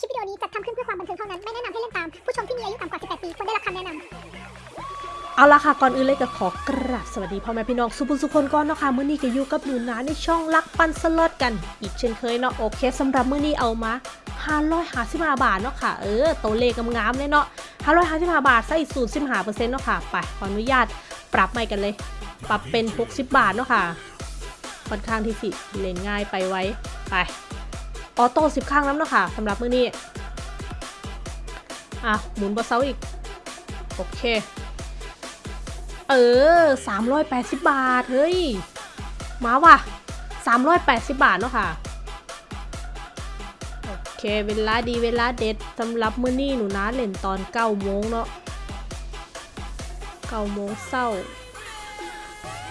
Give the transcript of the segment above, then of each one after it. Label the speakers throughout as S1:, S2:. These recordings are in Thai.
S1: คลิปวิดีโอนี้จัดทำขึ้นเพื่อความบันเทิงเท่านั้น ไม่แนะนำให้เล่นตาม ผู้ชมที่มีอายุต่ำกว่า 18 ปีควรได้รับคำแนะนำ
S2: เอาละค่ะ ก่อนอื่นเลยก็ขอกราบสวัสดีพ่อแม่พี่น้องสุภุสุคนก่อนเนาะค่ะมื้อนี้ก็อยู่กับหนูนาในช่องลักปันสล็อตกัน อีกเช่นเคยเนาะโอเคสำหรับมื้อนี้เอามา555บาทเนาะค่ะ เออตัวเลขงามๆเลยเนาะ555บาทใส่สูตร15%เนาะค่ะ ไปขออนุญาตปรับใหม่กันเลย ปรับเป็น 60 บาทเนาะค่ะค่อนข้างที่สิเล่นง่ายไปไว้ไป ออโต้10ครั้งแล้วเนาะค่ะสำหรับมือนี้ อะ หมุนบอเซาอีก โอเค เออ 380 บาท เฮ้ย มาว่ะ 380 บาทเนาะค่ะ โอเค เวลาดีเวลาเด็ดสำหรับมือนี้หนูนะเล่นตอน9โมงเนาะ9โมงเศร้า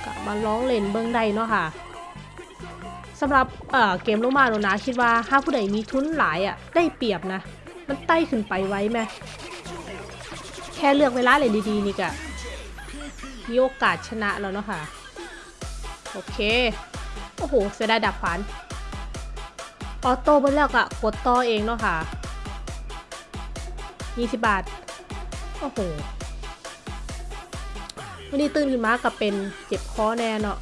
S2: กลับมาร้องเล่นเบิ้องได้เนาะค่ะ สำหรับเเกมลมาหนูนะคิดว่าถ้าผู้ใดมีทุนหลายอะ่ะได้เปรียบนะ มันไต่ขึ้นไปไว้ไหมแค่เลือกเวลาเล่นดีๆนี่กะมีโอกาสชนะแล้วเนาะค่ะ โอเค โอ้โห เสียดายดับขวานออโต้ไปแล้วก็กดต่อเองเนาะค่ะ20บาท โอ้โหวันนี้ตื่นขึ้นมากับเป็นเจ็บคอแน่เนาะ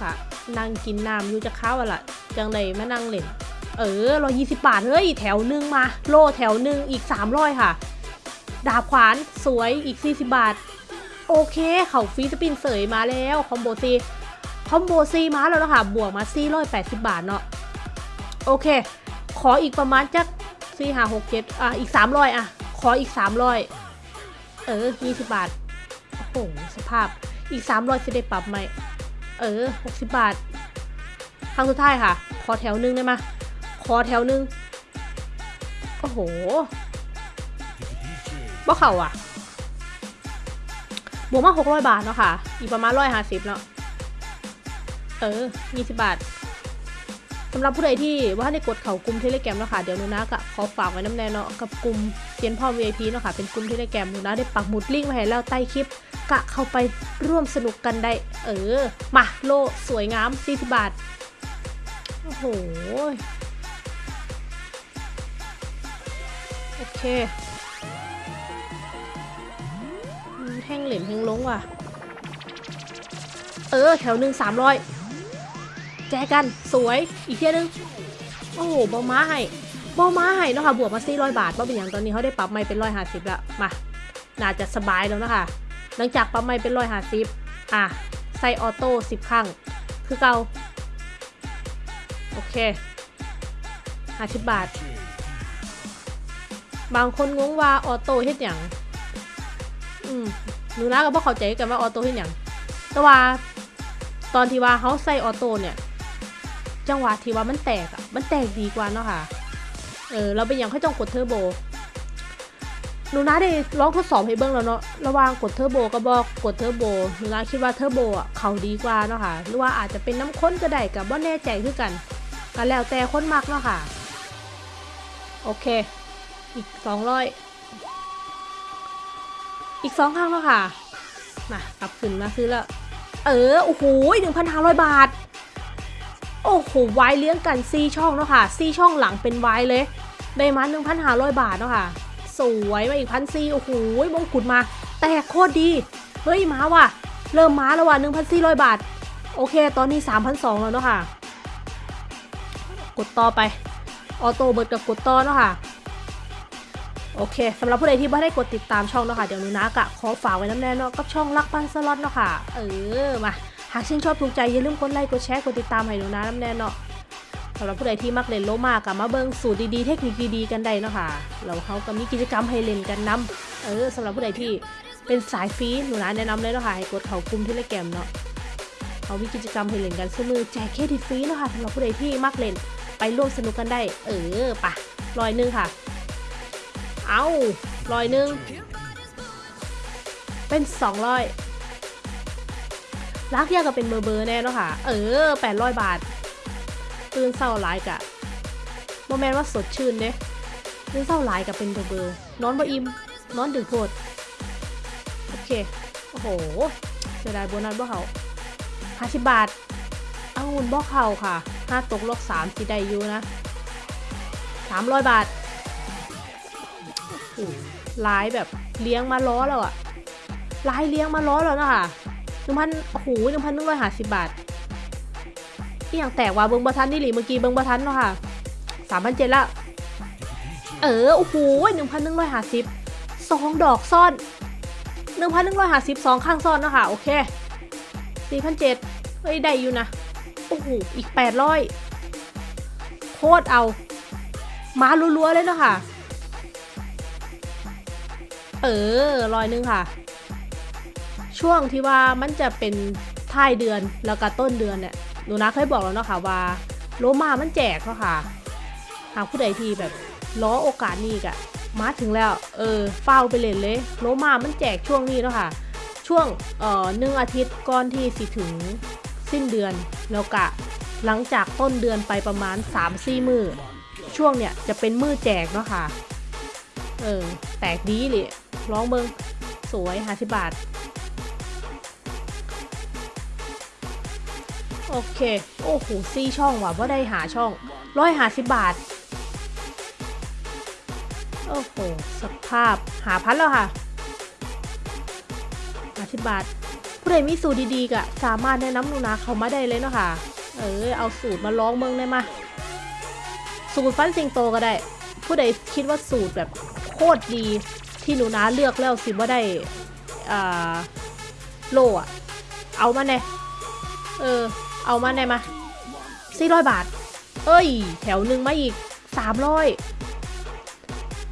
S2: ค่ะ นั่งกินน้ำอยู่จะเข้าอะล่ะ จังเลยมานั่งเล่น เออร้อยยี่สิบบาท เฮ้ย แถวหนึ่งมา โลแถวหนึ่งอีกสามร้อยค่ะ ดาบขวานสวยอีก40บาท โอเคเขาฟรีสปินเสยมาแล้ว คอมโบซีคอมโบซีมาแล้วนะคะบวกมา480บาทเนาะโอเค ขออีกประมาณจัก4 5 6 7อะ อีก300อะ ขออีก300เออ20บบาท โอ้โห สภาพ อีก300จะได้ปรับไหม เออ 60 บาท ครั้งสุดท้ายค่ะ ขอแถวหนึงได้ไหมยขอแถวหนึง โอ้โหบ่เข่าอะ บวกมา 600 บาทเนาะค่ะ อีกประมาณ 150 เนาะ เออ 20 บาทสำหรับผู้ใดที่ว่าในกดเข่ากลุ่มเทเลแกมเนาะค่ะ เดี๋ยวนูนะก็ขอฝากไว้น้ำแน่เนาะกับกลุ่มเซียนพ่อ VIP เนาะค่ะ เป็นกลุ่มเทเลแกมนูนะได้ปักหมุดลิงก์ไว้ให้แล้วใต้คลิป กะเข้าไปร่วมสนุกกันได้ เออ มาโลสวยงาม40บาท โอ้โห โอเคแห้งเหลมแห้งลงว่ะ เออ แถวหนึ่งสามร้อยแจกันสวยอีกเที่ยนึง โอ้โหบอม้าให้บอม้าให้เนาะค่ะบวกมาสี่ร้อยบาทเพราะเป็นอย่างตอนนี้เขาได้ปรับไม่เป็นร้อยห้าสิบแล้วมาน่าจะสบายแล้วนะคะ หลังจากปรับไม่เป็นร้อยหาสิบอะ ใส่ออโต้สิบครั้ง คือเก่า โอเคห้าสิบบาท บางคนงงว่า auto เฮ็ดหยังอืมหนูนะก็บ่เข้าใจกันว่า auto เฮ็ดหยังแต่ว่าตอนที่ว่าเขาใส่ auto เนี่ย จังหวะที่ว่ามันแตกอะมันแตกดีกว่าเนาะค่ะ เออ เราเป็นอย่างให้จ้องกดเทอร์โบ หนูนะได้ลองทดสอบให้เบิ้งแล้วเนาะระว่างกดเทอร์โบกับบ่กดเทอร์โบหนูนะคิดว่าเทอร์โบอะเขาดีกว่าเนาะค่ะหรือว่าอาจจะเป็นน้ำข้นก็ได้กับว่าแน่ใจคือกันก็แล้วแต่คนมักเนาะค่ะ โอเค อีกสองร้อยอีกสองครั้งแล้วค่ะมากลับขึ้นมาซื้อแล้วเออโอ้โหหนึ่งพันห้าร้อยบาท โอ้โหไว้เลี้ยงกันซีช่องเนาะค่ะซีช่องหลังเป็นไว้เลยได้มาหนึ่งพันห้าร้อยบาทเนาะค่ะ สวยมาอีกพันซีโอ้โหมงกุฎมา แตกโคตรดี เฮ้ยมาว่ะ เริ่มมาแล้วว่ะหนึ่งพันสี่ร้อยบาท โอเค ตอนนี้สามพันสองแล้วเนาะค่ะ กดต่อไป ออโต้เบิร์ดกับกดต่อเนาะค่ะ โอเคสำหรับผู้ใดที่ไม่ได้กดติดตามช่องเนาะค่ะเดี๋ยวนูนะกะขอฝากไว้น้ำแน่เนาะกับช่องรักปันสล็อตเนาะค่ะ เออมาหากชื่นชอบถูกใจอย่าลืมกดไลค์กดแชร์กดติดตามให้หนูนะน้ำแน่เนาะ สำหรับผู้ใดที่มักเล่นโลมากะมาเบิ่งสูตรดีๆ เทคนิคดีๆ กันได้เนาะค่ะเราเขาก็มีกิจกรรมให้เล่นกันนํเออสำหรับผู้ใดที่เป็นสายฟรีหนูนะแนะนำเลยเนาะค่ะให้กดเขากลุ่มเทเลแกมเนาะเขามีกิจกรรมให้เล่นกันซื้อมือแจกเครดิตฟรีเนาะค่ะสำหรับผู้ใดที่มักเล่นไปร่วมสนุกกันได้ เออปะร้อยหนึงค่ะ เอาร้อยหนึ่งเป็นสองร้อยรักยากก็เป็นเบอร์เบอร์แน่เนาะค่ะ เออแปดร้อยบาท ตื่นเศร้าหลายกะโมแมนว่าสดชื่นเด้ตื่นเศร้าหลายกับเป็นเบอร์เบอร์นอนบ่อิ่มนอนดึกโพดโอเค โอ้โหเสียดายโบนัสบ่เขาห้าสิบบาท เอาหุ่นบ่เขาค่ะห้าตกลบสามสิได้อยู่นะสามร้อยบาทโอ้ลายแบบเลี้ยงมาล้อแล้วอะลายเลี้ยงมาล้อแล้วนะคะหนึ่งพันโอ้โหหนึ่งพันหนึ่งร้อยห้าสิบบาท ที่อย่างแตกว่าเบิงบะทันนี่หลีเมื่อกี้เบิงบะทันเนาะค่ะสามพันเจ็ดละ เออ โอ้โหหนึ่งพันหนึ่งร้อยห้าสิบสองดอกซ่อนหนึ่งพันหนึ่งร้อยห้าสิบสองข้างซ่อนเนาะค่ะ โอเคสี่พันเจ็ดเฮ้ย ได้อยู่นะ โอ้โห อีกแปดร้อยโคตรเอา มาลัวๆเลยเนาะค่ะ เออร้อยหนึ่งค่ะ ช่วงที่ว่ามันจะเป็นท้ายเดือนแล้วก็ต้นเดือนเนี่ย หนูนะเคยบอกแล้วเนาะค่ะว่าโลมามันแจกเนาะค่ะหากผู้ใดที่แบบล้อโอกาสนี้กะมาถึงแล้ว เออเฝ้าไปเล่นเลยโลมามันแจกช่วงนี้เนาะค่ะ ช่วงเอ่อหนึ่งอาทิตย์ก่อนที่สิถึงสิ้นเดือนแล้วกะหลังจากต้นเดือนไปประมาณ3-4มือช่วงเนี่ยจะเป็นมือแจกเนาะค่ะ เออ แตกดีเลยร้องเบิงสวยห้าสิบบาท โอเค โอ้โหซีช่องว่ะว่าได้หาช่องร้อยหาสิบบาท โอ้โห สภาพหาพันแล้วค่ะหาสิบบาท ผู้ใดมีสูตรดีๆก็สามารถแนะนำหนูนาเขามาได้เลยเนาะค่ะ เออ เอาสูตรมาลองเมืองได้มา สูตรฟันสิงโตก็ได้ ผู้ใดคิดว่าสูตรแบบโคตรดีที่หนูนาเลือกแล้วสิว่าได้อ่าโลอะเอามาแน่เออ เอามาแน่มาสี่ร้อยบาท เอ้ย แถวหนึ่งมาอีกสามร้อย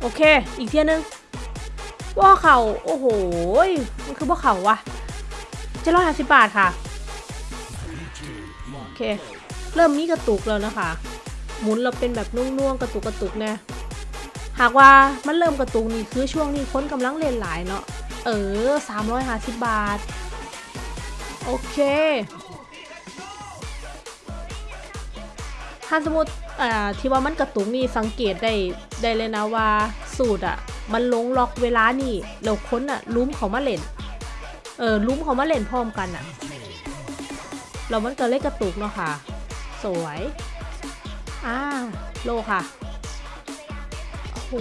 S2: โอเค อีกเที่ยนึงว่าเข่าโอ้โห มันคือว่าเข่าวะเจ็ดร้อยห้าสิบบาทค่ะ โอเค เริ่มมีกระตุกแล้วนะคะ หมุนเราเป็นแบบนุ่วงๆ กระตุกกระตุกแน่หากว่ามันเริ่มกระตุกนี่คือช่วงนี้ค้นกำลังเล่นหลายเนาะ เออสามร้อยห้าสิบบาท โอเค ถ้าสมมติอ่าที่ว่ามันกระตุกนี่สังเกตได้ได้เลยนะว่าสูตรอะ มันลงล็อกเวลานี่แล้วคนอะลุ้มเขามาเล่น เออลุ้มเขามาเล่นพร้อมกันอะแล้วมันก็เล่นกระตุกเนาะค่ะ สวยอ่าโลค่ะโอ้โห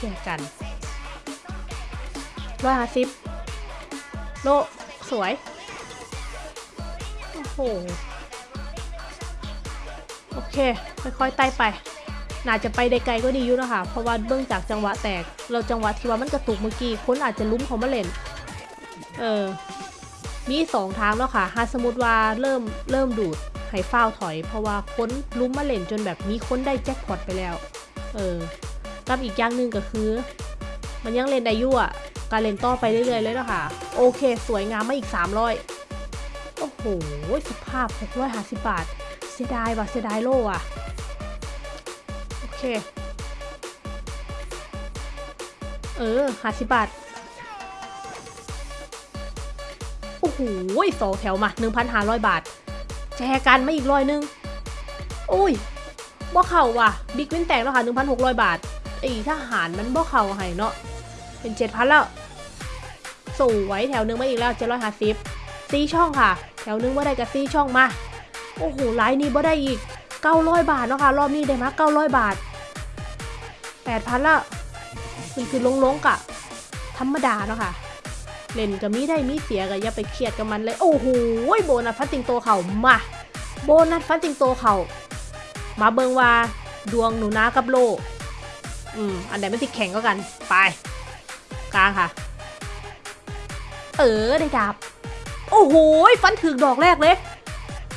S2: แย่กันร้อยห้าสิบโลสวย โอ้โห โอเค ค่อยๆไต่ไป น่าจะไปได้ไกลก็ดีอยู่นะคะเพราะว่าเบื้องจากจังหวะแตก เราจังหวะที่ว่ามันกระตุกเมื่อกี้คนอาจจะลุ้มเขามาเล่น เออ มีสองทางแล้วค่ะหาสมมติว่าเริ่มเริ่มดูดให้ฟ้าวถอย เพราะว่าคนลุ้มมาเล่นจนแบบมีคนได้แจ็คพอตไปแล้ว เออกับอีกอย่างหนึ่งก็คือ มันยังเล่นได้ยู่อะการเล่นต่อไปเรื่อยๆเลยนะคะโอเค สวยงามมาอีก 300 โอ้โหสภาพ 650 บาท สียดายว่ะเสียดายโลว่ะโอเค เออ50บาท โอ้โหสองแถวมา1,500บาทแจกันไมาอีกร้อยนึงอุ้ยบ่เข่าว่ะ บิ๊กวินแตกแล้วค่ะ1,600บาทไอ้ทหารมันบ่เข่าให้เนาะ เป็น7,000แล้ว สวยแถวนึงมาอีกแล้ว750ซีช่องค่ะ แถวนึงว่าได้กับซีช่องมา โอ้โหไลน์นี้บ่ได้อีก900บาทเนาะค่ะรอบนี้ได้มา900บาท8,000ละมันคือลงๆกะ ธรรมดาเนาะค่ะเล่นก็มีได้มีเสียก็อย่าไปเครียดกับมันเลย โอ้โหโบนัสฟันติงโตเขามา โบนัสฟันติงโตเขามาเบิงว่าดวงหนูนากับโลอืมอันไหนไมันติดแข่งก็กันไปกลางค่ะ เออได้ดาบ โอ้โหฟันถึกดอกแรกเลย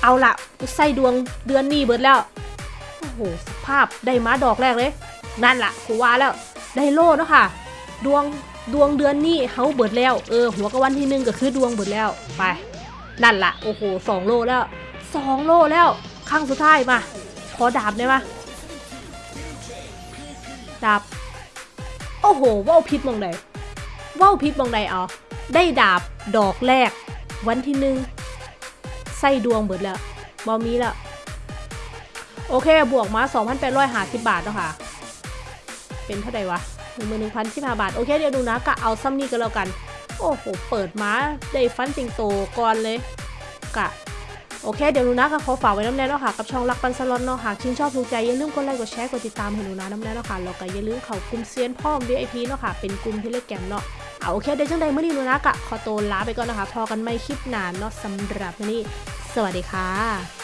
S2: เอาละใส่ดวงเดือนนี้เบิดแล้ว โอ้โหสภาพได้มาดอกแรกเลย นั่นละกูว่าแล้ว ได้โล่เนาะค่ะ ดวงดวงเดือนนี้เฮาเบิดแล้ว เออ หัวกะวันที่หนึ่งก็คือดวงเบิดแล้ว ไป นั่นละโอ้โหสองโลแล้วสองโลแล้วครั้งสุดท้ายมา ขอดาบได้ปะดาบ โอ้โหว่าวพิษมองใดว่าวพิษมองใดเอได้ดาบดอกแรก วันที่หนึ่ง ส่ดวงเบิดแล้วบอมีแล้วโอเค บวกมา 2,850 บาทเนาะค่ะ เป็นเท่าไหร่วะหนึ่งหมื่นหนึ่งพันสิบห้าบาท โอเค เดี๋ยวดูนะกะเอาซ้ำนี่ก็แล้วกัน โอ้โห เปิดมาได้ฟันสิงโตก่อนเลย กะ โอเค เดี๋ยวหนูนะก็ขอฝากไว้น้ำแน่เนาะค่ะ กับช่องรักปันสล็อตเนาะหากชื่นชอบถูกใจ อย่าลืมกดไลค์ กดแชร์ กดติดตามให้หนูนะน้ำแน่เนาะค่ะ แล้วก็อย่าลืมเข้ากลุ่มเซียนพ่อม VIP เนาะค่ะ เป็นกลุ่มเทเลแกมเนาะเอาโอเค เดี๋ยวจังใดเมื่อนี้หนูนะกะขอตัวลาไปก่อนนะคะ พอกันไม่คลิปนานเนาะสำหรับนี้ สวัสดีค่ะ